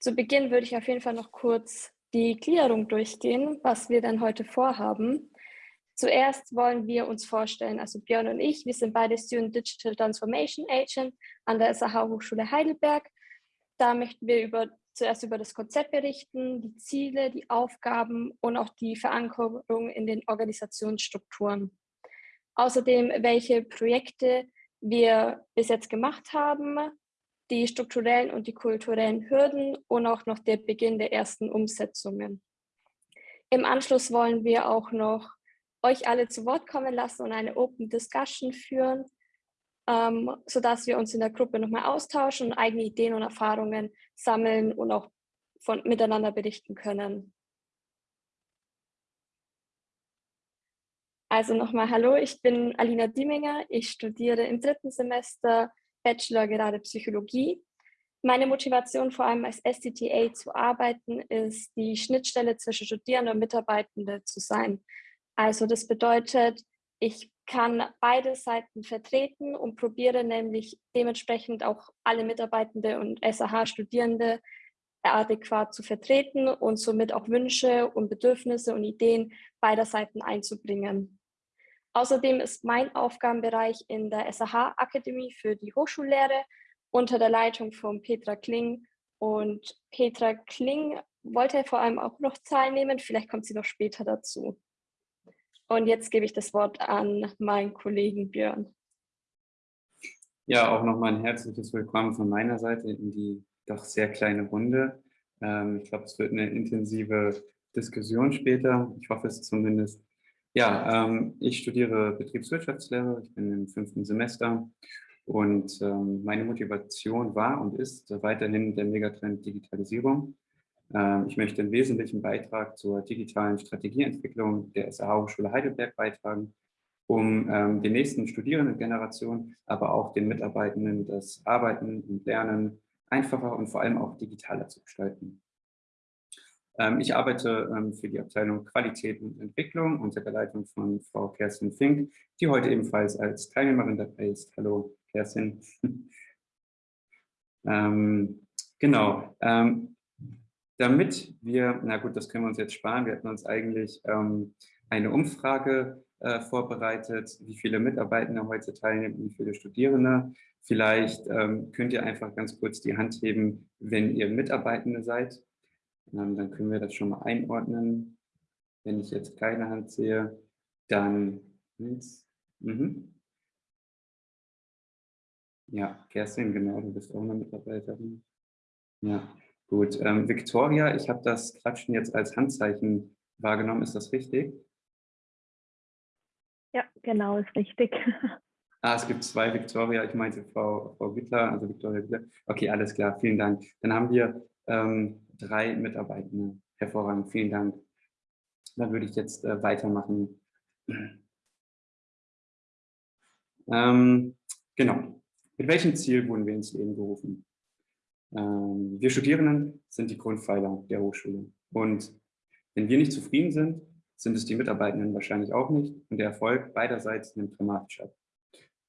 Zu Beginn würde ich auf jeden Fall noch kurz die Gliederung durchgehen, was wir dann heute vorhaben. Zuerst wollen wir uns vorstellen, also Björn und ich, wir sind beide Student Digital Transformation Agent an der SAH Hochschule Heidelberg. Da möchten wir über, zuerst über das Konzept berichten, die Ziele, die Aufgaben und auch die Verankerung in den Organisationsstrukturen. Außerdem, welche Projekte wir bis jetzt gemacht haben, die strukturellen und die kulturellen Hürden und auch noch der Beginn der ersten Umsetzungen. Im Anschluss wollen wir auch noch euch alle zu Wort kommen lassen und eine Open Discussion führen, ähm, sodass wir uns in der Gruppe nochmal austauschen und eigene Ideen und Erfahrungen sammeln und auch von, miteinander berichten können. Also nochmal Hallo, ich bin Alina Dieminger, ich studiere im dritten Semester Bachelor gerade Psychologie. Meine Motivation vor allem als SDTA zu arbeiten ist, die Schnittstelle zwischen Studierenden und Mitarbeitenden zu sein. Also das bedeutet, ich kann beide Seiten vertreten und probiere nämlich dementsprechend auch alle Mitarbeitende und SAH-Studierende adäquat zu vertreten und somit auch Wünsche und Bedürfnisse und Ideen beider Seiten einzubringen. Außerdem ist mein Aufgabenbereich in der SAH-Akademie für die Hochschullehre unter der Leitung von Petra Kling. Und Petra Kling wollte vor allem auch noch teilnehmen, vielleicht kommt sie noch später dazu. Und jetzt gebe ich das Wort an meinen Kollegen Björn. Ja, auch nochmal ein herzliches Willkommen von meiner Seite in die doch sehr kleine Runde. Ähm, ich glaube, es wird eine intensive Diskussion später. Ich hoffe es zumindest. Ja, ähm, ich studiere Betriebswirtschaftslehre. Ich bin im fünften Semester und ähm, meine Motivation war und ist weiterhin der Megatrend Digitalisierung. Ähm, ich möchte einen wesentlichen Beitrag zur digitalen Strategieentwicklung der SAH Hochschule Heidelberg beitragen, um ähm, den nächsten Studierendengenerationen, aber auch den Mitarbeitenden das Arbeiten und Lernen einfacher und vor allem auch digitaler zu gestalten. Ähm, ich arbeite für die Abteilung Qualität und Entwicklung unter der Leitung von Frau Kerstin Fink, die heute ebenfalls als Teilnehmerin dabei ist. Hallo Kerstin. genau damit wir, na gut, das können wir uns jetzt sparen, wir hatten uns eigentlich ähm, eine Umfrage äh, vorbereitet, wie viele Mitarbeitende heute teilnehmen, wie viele Studierende. Vielleicht ähm, könnt ihr einfach ganz kurz die Hand heben, wenn ihr Mitarbeitende seid. Ähm, dann können wir das schon mal einordnen. Wenn ich jetzt keine Hand sehe, dann Mhm. Ja, Kerstin, genau, du bist auch eine Mitarbeiterin. Ja, Gut, ähm, Victoria, ich habe das Klatschen jetzt als Handzeichen wahrgenommen. Ist das richtig? Ja, genau, ist richtig. Ah, es gibt zwei Victoria. Ich meinte Frau, Frau Wittler, also Victoria Wittler. Okay, alles klar, vielen Dank. Dann haben wir ähm, drei Mitarbeitende. Hervorragend, vielen Dank. Dann würde ich jetzt äh, weitermachen. Ähm, genau. Mit welchem Ziel wurden wir ins Leben gerufen? Ähm, wir Studierenden sind die Grundpfeiler der Hochschule. Und wenn wir nicht zufrieden sind, sind es die Mitarbeitenden wahrscheinlich auch nicht. Und der Erfolg beiderseits nimmt dramatisch ab.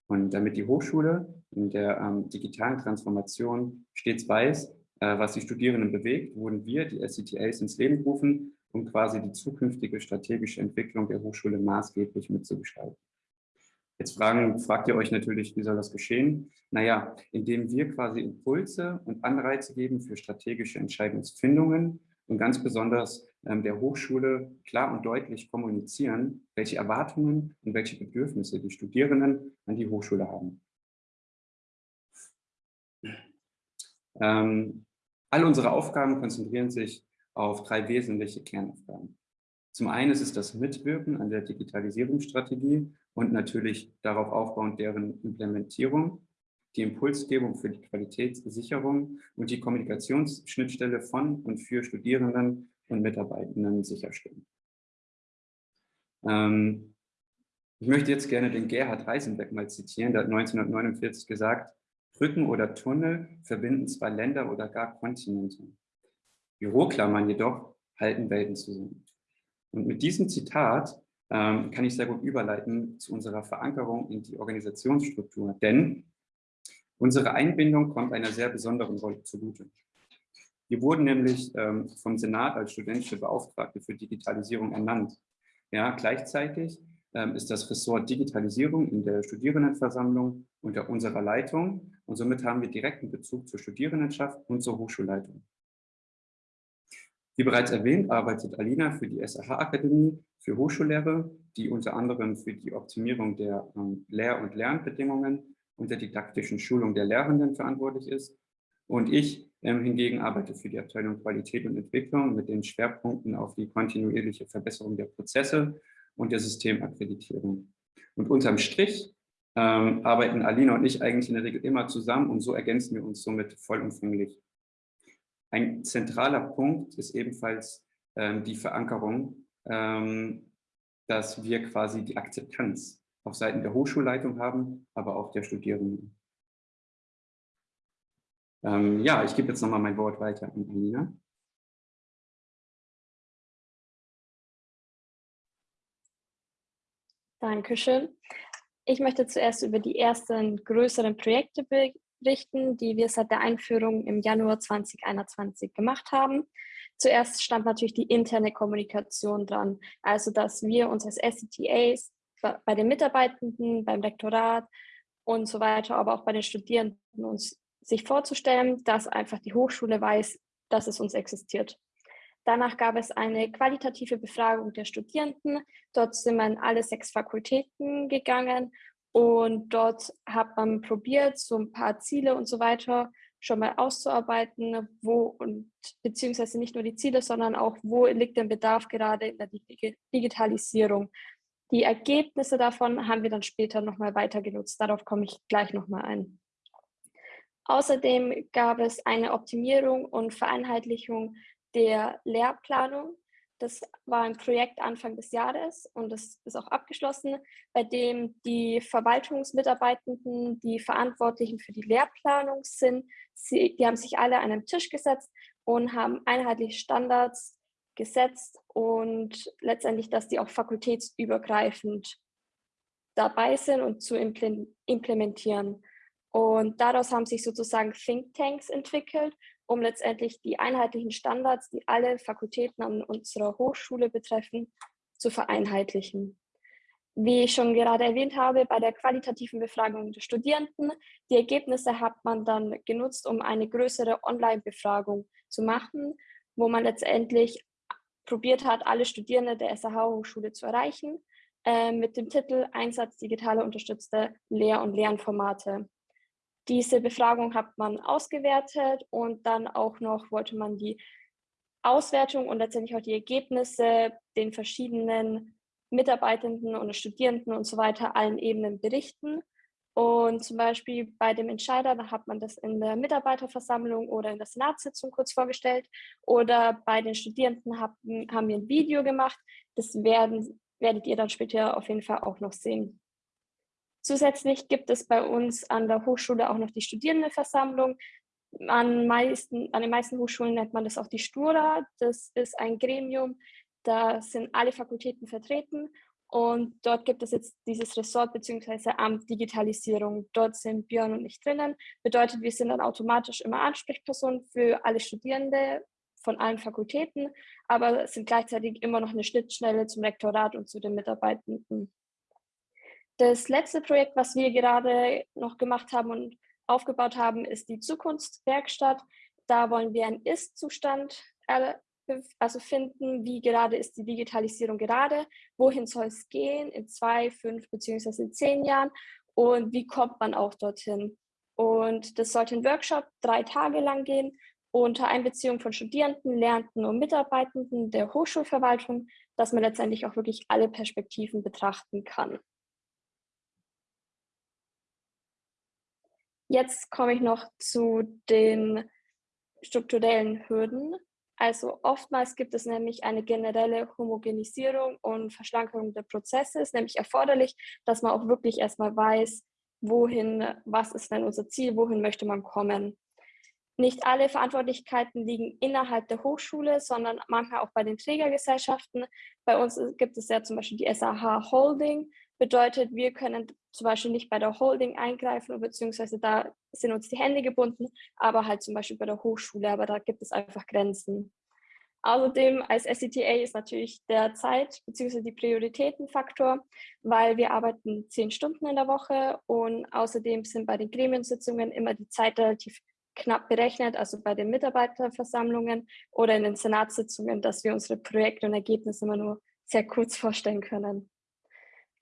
Und damit die Hochschule in der ähm, digitalen Transformation stets weiß, was die Studierenden bewegt, wurden wir, die SCTAs, ins Leben gerufen, um quasi die zukünftige strategische Entwicklung der Hochschule maßgeblich mitzugestalten. Jetzt fragen, fragt ihr euch natürlich, wie soll das geschehen? Naja, indem wir quasi Impulse und Anreize geben für strategische Entscheidungsfindungen und ganz besonders ähm, der Hochschule klar und deutlich kommunizieren, welche Erwartungen und welche Bedürfnisse die Studierenden an die Hochschule haben. Ähm, all unsere Aufgaben konzentrieren sich auf drei wesentliche Kernaufgaben. Zum einen ist es das Mitwirken an der Digitalisierungsstrategie und natürlich darauf aufbauend deren Implementierung, die Impulsgebung für die Qualitätssicherung und die Kommunikationsschnittstelle von und für Studierenden und Mitarbeitenden sicherstellen. Ähm, ich möchte jetzt gerne den Gerhard Reisenbeck mal zitieren, der hat 1949 gesagt, Brücken oder Tunnel verbinden zwei Länder oder gar Kontinente. Büroklammern jedoch halten Welten zusammen. Und mit diesem Zitat ähm, kann ich sehr gut überleiten zu unserer Verankerung in die Organisationsstruktur. Denn unsere Einbindung kommt einer sehr besonderen Rolle zugute. Wir wurden nämlich ähm, vom Senat als studentische Beauftragte für Digitalisierung ernannt. Ja, gleichzeitig ist das Ressort Digitalisierung in der Studierendenversammlung unter unserer Leitung und somit haben wir direkten Bezug zur Studierendenschaft und zur Hochschulleitung. Wie bereits erwähnt, arbeitet Alina für die SAH-Akademie für Hochschullehre, die unter anderem für die Optimierung der ähm, Lehr- und Lernbedingungen und der didaktischen Schulung der Lehrenden verantwortlich ist. Und ich ähm, hingegen arbeite für die Abteilung Qualität und Entwicklung mit den Schwerpunkten auf die kontinuierliche Verbesserung der Prozesse und der Systemakkreditierung. Und unterm Strich ähm, arbeiten Alina und ich eigentlich in der Regel immer zusammen und so ergänzen wir uns somit vollumfänglich. Ein zentraler Punkt ist ebenfalls ähm, die Verankerung, ähm, dass wir quasi die Akzeptanz auf Seiten der Hochschulleitung haben, aber auch der Studierenden. Ähm, ja, ich gebe jetzt nochmal mein Wort weiter an Alina. Dankeschön. Ich möchte zuerst über die ersten größeren Projekte berichten, die wir seit der Einführung im Januar 2021 gemacht haben. Zuerst stand natürlich die interne Kommunikation dran, also dass wir uns als SCTAs bei den Mitarbeitenden, beim Rektorat und so weiter, aber auch bei den Studierenden uns sich vorzustellen, dass einfach die Hochschule weiß, dass es uns existiert. Danach gab es eine qualitative Befragung der Studierenden. Dort sind wir in alle sechs Fakultäten gegangen und dort hat man probiert, so ein paar Ziele und so weiter schon mal auszuarbeiten, wo und beziehungsweise nicht nur die Ziele, sondern auch, wo liegt der Bedarf gerade in der Digitalisierung. Die Ergebnisse davon haben wir dann später nochmal weiter genutzt. Darauf komme ich gleich nochmal ein. Außerdem gab es eine Optimierung und Vereinheitlichung der Lehrplanung. Das war ein Projekt Anfang des Jahres und das ist auch abgeschlossen, bei dem die Verwaltungsmitarbeitenden, die Verantwortlichen für die Lehrplanung sind, sie, die haben sich alle an einen Tisch gesetzt und haben einheitliche Standards gesetzt und letztendlich, dass die auch fakultätsübergreifend dabei sind und zu implementieren. Und daraus haben sich sozusagen Thinktanks entwickelt, um letztendlich die einheitlichen Standards, die alle Fakultäten an unserer Hochschule betreffen, zu vereinheitlichen. Wie ich schon gerade erwähnt habe, bei der qualitativen Befragung der Studierenden, die Ergebnisse hat man dann genutzt, um eine größere Online-Befragung zu machen, wo man letztendlich probiert hat, alle Studierende der SAH-Hochschule zu erreichen, äh, mit dem Titel Einsatz digitaler unterstützte Lehr- und Lernformate. Diese Befragung hat man ausgewertet und dann auch noch wollte man die Auswertung und letztendlich auch die Ergebnisse den verschiedenen Mitarbeitenden und Studierenden und so weiter allen Ebenen berichten. Und zum Beispiel bei dem Entscheider, da hat man das in der Mitarbeiterversammlung oder in der Senatssitzung kurz vorgestellt. Oder bei den Studierenden haben, wir ein Video gemacht. Das werden, werdet ihr dann später auf jeden Fall auch noch sehen. Zusätzlich gibt es bei uns an der Hochschule auch noch die Studierendenversammlung. An, meisten, an den meisten Hochschulen nennt man das auch die Stura. Das ist ein Gremium, da sind alle Fakultäten vertreten und dort gibt es jetzt dieses Ressort bzw. Amt Digitalisierung. Dort sind Björn und ich drinnen. Bedeutet, wir sind dann automatisch immer Ansprechpersonen für alle Studierende von allen Fakultäten, aber sind gleichzeitig immer noch eine Schnittstelle zum Rektorat und zu den Mitarbeitenden. Das letzte Projekt, was wir gerade noch gemacht haben und aufgebaut haben, ist die Zukunftswerkstatt. Da wollen wir einen Ist-Zustand also finden, wie gerade ist die Digitalisierung gerade, wohin soll es gehen in zwei, fünf beziehungsweise zehn Jahren und wie kommt man auch dorthin. Und das sollte ein Workshop drei Tage lang gehen unter Einbeziehung von Studierenden, Lernenden und Mitarbeitenden der Hochschulverwaltung, dass man letztendlich auch wirklich alle Perspektiven betrachten kann. Jetzt komme ich noch zu den strukturellen Hürden. Also oftmals gibt es nämlich eine generelle Homogenisierung und Verschlankung der Prozesse. Es ist nämlich erforderlich, dass man auch wirklich erstmal weiß, wohin, was ist denn unser Ziel, wohin möchte man kommen. Nicht alle Verantwortlichkeiten liegen innerhalb der Hochschule, sondern manchmal auch bei den Trägergesellschaften. Bei uns gibt es ja zum Beispiel die SAH Holding, Bedeutet, wir können zum Beispiel nicht bei der Holding eingreifen, beziehungsweise da sind uns die Hände gebunden, aber halt zum Beispiel bei der Hochschule, aber da gibt es einfach Grenzen. Außerdem als SCTA ist natürlich der Zeit- bzw. die Prioritätenfaktor, weil wir arbeiten zehn Stunden in der Woche und außerdem sind bei den Gremiensitzungen immer die Zeit relativ knapp berechnet, also bei den Mitarbeiterversammlungen oder in den Senatssitzungen, dass wir unsere Projekte und Ergebnisse immer nur sehr kurz vorstellen können.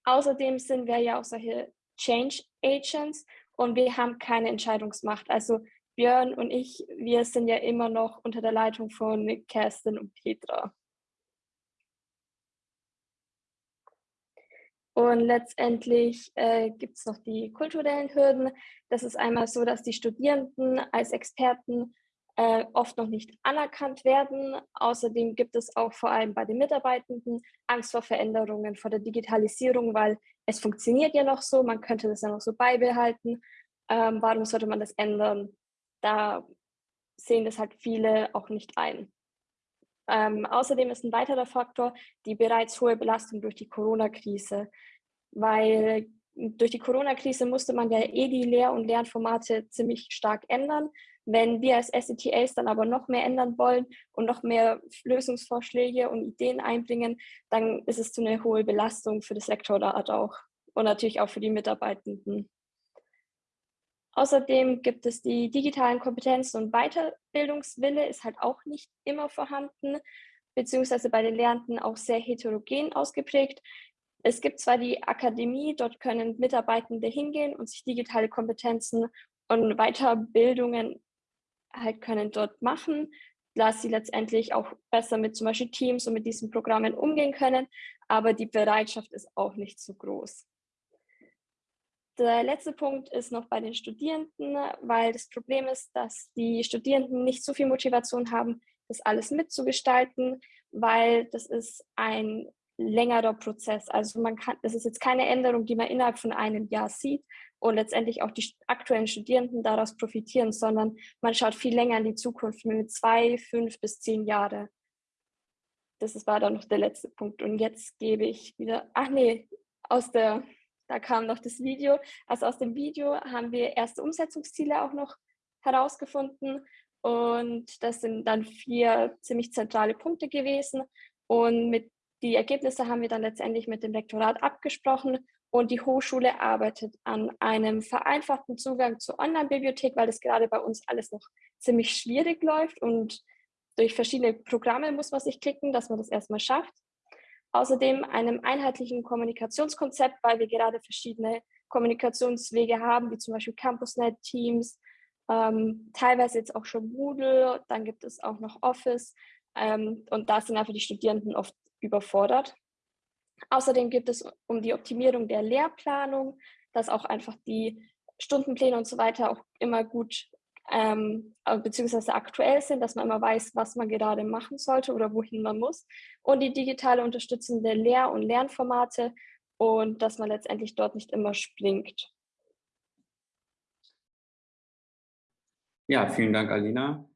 Außerdem sind wir ja auch solche Change Agents und wir haben keine Entscheidungsmacht. Also Björn und ich, wir sind ja immer noch unter der Leitung von Kerstin und Petra. Und letztendlich äh, gibt es noch die kulturellen Hürden. Das ist einmal so, dass die Studierenden als Experten äh, oft noch nicht anerkannt werden. Außerdem gibt es auch vor allem bei den Mitarbeitenden Angst vor Veränderungen, vor der Digitalisierung, weil es funktioniert ja noch so, man könnte das ja noch so beibehalten. Ähm, warum sollte man das ändern? da sehen das halt viele auch nicht ein. Ähm, außerdem ist ein weiterer Faktor die bereits hohe Belastung durch die Corona-Krise, weil durch die Corona-Krise musste man ja eh die Lehr- und Lernformate ziemlich stark ändern. Wenn wir als SETAs dann aber noch mehr ändern wollen und noch mehr Lösungsvorschläge und Ideen einbringen, dann ist es zu einer hohe Belastung für das Lektorat auch und natürlich auch für die Mitarbeitenden. Außerdem gibt es die digitalen Kompetenzen und Weiterbildungswille ist halt auch nicht immer vorhanden, beziehungsweise bei den Lernenden auch sehr heterogen ausgeprägt. Es gibt zwar die Akademie, dort können Mitarbeitende hingehen und sich digitale Kompetenzen und Weiterbildungen halt können dort machen, dass sie letztendlich auch besser mit zum Beispiel Teams und mit diesen Programmen umgehen können, aber die Bereitschaft ist auch nicht so groß. Der letzte Punkt ist noch bei den Studierenden, weil das Problem ist, dass die Studierenden nicht so viel Motivation haben, das alles mitzugestalten, weil das ist ein längerer Prozess. Also man kann, das ist jetzt keine Änderung, die man innerhalb von einem Jahr sieht und letztendlich auch die aktuellen Studierenden daraus profitieren, sondern man schaut viel länger in die Zukunft, mit zwei, fünf bis zehn Jahre. Das war dann noch der letzte Punkt. Und jetzt gebe ich wieder, ach nee, aus der da kam noch das Video. Also aus dem Video haben wir erste Umsetzungsziele auch noch herausgefunden. Und das sind dann vier ziemlich zentrale Punkte gewesen. Und mit die Ergebnisse haben wir dann letztendlich mit dem Lektorat abgesprochen. Und die Hochschule arbeitet an einem vereinfachten Zugang zur Online-Bibliothek, weil das gerade bei uns alles noch ziemlich schwierig läuft. Und durch verschiedene Programme muss man sich klicken, dass man das erstmal schafft. Außerdem einem einheitlichen Kommunikationskonzept, weil wir gerade verschiedene Kommunikationswege haben, wie zum Beispiel CampusNet, Teams, ähm, teilweise jetzt auch schon Moodle, dann gibt es auch noch Office ähm, und da sind einfach die Studierenden oft überfordert. Außerdem gibt es um die Optimierung der Lehrplanung, dass auch einfach die Stundenpläne und so weiter auch immer gut ähm, äh, beziehungsweise aktuell sind, dass man immer weiß, was man gerade machen sollte oder wohin man muss. Und die digitale unterstützende Lehr- und Lernformate und dass man letztendlich dort nicht immer springt. Ja, vielen Dank, Alina.